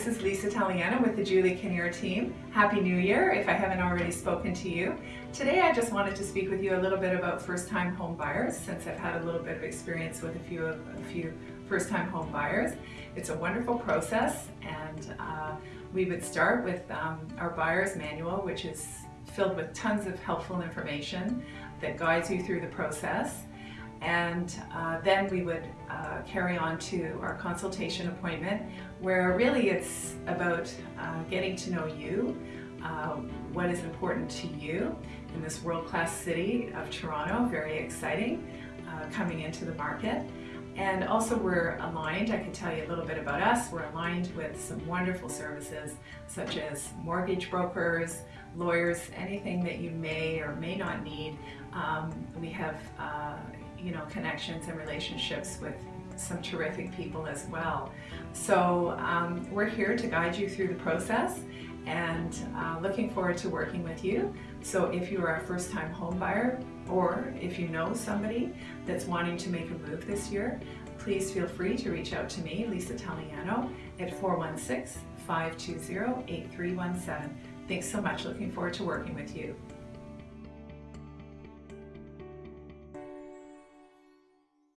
this is Lisa Taliana with the Julie Kinnear team. Happy New Year if I haven't already spoken to you. Today I just wanted to speak with you a little bit about first-time home buyers since I've had a little bit of experience with a few of a few first-time home buyers. It's a wonderful process and uh, we would start with um, our buyer's manual which is filled with tons of helpful information that guides you through the process and uh, then we would uh, carry on to our consultation appointment where really it's about uh, getting to know you, uh, what is important to you in this world-class city of Toronto, very exciting, uh, coming into the market. And also we're aligned, I can tell you a little bit about us, we're aligned with some wonderful services such as mortgage brokers, lawyers, anything that you may or may not need. Um, we have uh, you know, connections and relationships with some terrific people as well. So um, we're here to guide you through the process and uh, looking forward to working with you. So if you are a first-time home buyer or if you know somebody that's wanting to make a move this year, please feel free to reach out to me, Lisa Taliano, at 416-520-8317. Thanks so much. Looking forward to working with you.